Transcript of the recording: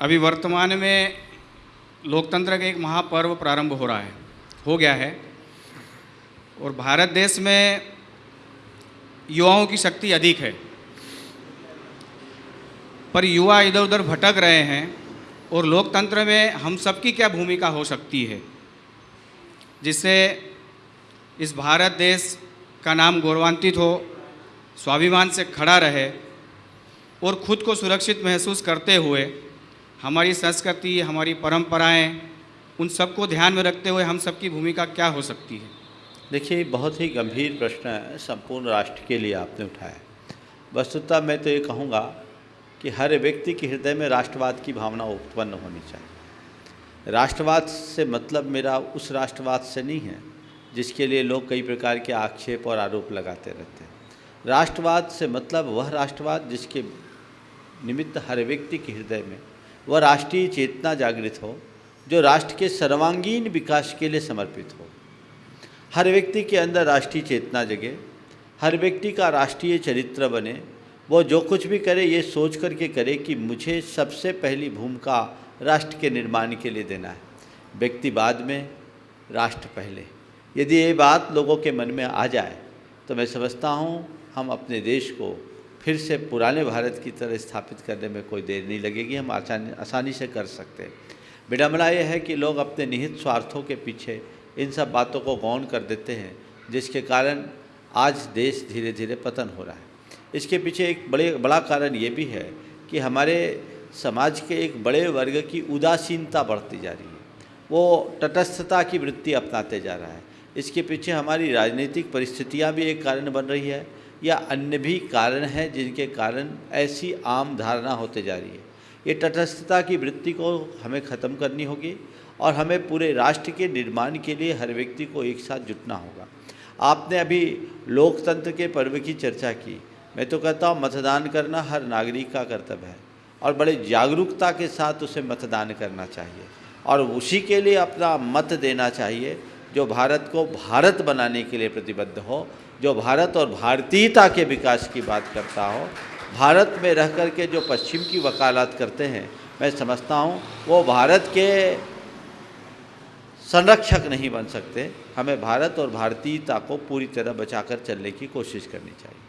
अभी वर्तमान में लोकतंत्र का एक महापर्व प्रारंभ हो रहा है, हो गया है। और भारत देश में युवाओं की शक्ति अधिक है। पर युवा इधर उधर भटक रहे हैं और लोकतंत्र में हम सबकी क्या भूमिका हो सकती है, जिससे इस भारत देश का नाम गौरवान्वित हो, स्वाभिमान से खड़ा रहे और खुद को सुरक्षित महसूस करते हुए हमारी संस्कृति, हमारी परंपराएँ, उन सबको ध्यान में रखते हुए हम सबकी भूमिका क्या हो सकती है? देखिए बहुत ही गंभीर प्रश्न है, संपूर्ण राष्ट्र के लिए आपने उठाया वस्तुतः मैं तो ये कहूँगा कि हर व्यक्ति के हृदय में राष्ट्रवाद की भावना उत्पन्न होनी चाहिए। राष्ट्रवाद से मतलब मेरा उस राष्ट्रवाद से नहीं है, जिसके लिए लोग कई प्रकार के आक्षेप और आरोप लगाते रहते हैं। राष्ट्रवाद से मतलब वह राष्ट्रवाद जिसके निमित्त हर व्यक्ति के हृदय में वह राष्ट्रीय चेतना जागृत हो, जो राष्ट्र के सर्वांगीण विकास के लिए समर्पित हो। हर व्यक्ति के अंदर राष्ट्रीय चेतना जगे, हर व्यक्ति का राष्ट्रीय चरित्र बने। वो जो कुछ भी करे, ये सोच करके करे कि मुझे सबसे पहली भूमिका राष्ट्र के निर्माण के लिए देना है। व्यक्ति बाद में, राष्ट्र पहले। यदि ये बात लोगों के मन में आ जाए तो मैं समझता हूँ, हम अपने देश को फिर से पुराने भारत की तरह स्थापित करने में कोई देर नहीं लगेगी, हम आसानी आसानी से कर सकते हैं। विडम्बना यह है कि लोग अपने निहित स्वार्थों के पीछे इन सब बातों को गौन कर देते हैं, जिसके कारण आज देश धीरे धीरे पतन हो रहा है। इसके पीछे एक बड़े बड़ा कारण ये भी है कि हमारे समाज के एक बड़े वर्ग की उदासीनता बढ़ती जा रही है। वो तटस्थता की वृत्ति अपनाते जा रहा है। इसके पीछे हमारी राजनीतिक परिस्थितियाँ भी एक कारण बन रही है। या अन्य भी कारण हैं जिनके कारण ऐसी आम धारणा होते जा रही है। ये तटस्थता की वृत्ति को हमें ख़त्म करनी होगी और हमें पूरे राष्ट्र के निर्माण के लिए हर व्यक्ति को एक साथ जुटना होगा। आपने अभी लोकतंत्र के पर्व की चर्चा की। मैं तो कहता हूँ, मतदान करना हर नागरिक का कर्तव्य है और बड़े जागरूकता के साथ उसे मतदान करना चाहिए और उसी के लिए अपना मत देना चाहिए। जो भारत को भारत बनाने के लिए प्रतिबद्ध हो, जो भारत और भारतीयता के विकास की बात करता हो, भारत में रह कर के जो पश्चिम की वकालत करते हैं, मैं समझता हूँ, वो भारत के संरक्षक नहीं बन सकते। हमें भारत और भारतीयता को पूरी तरह बचाकर चलने की कोशिश करनी चाहिए।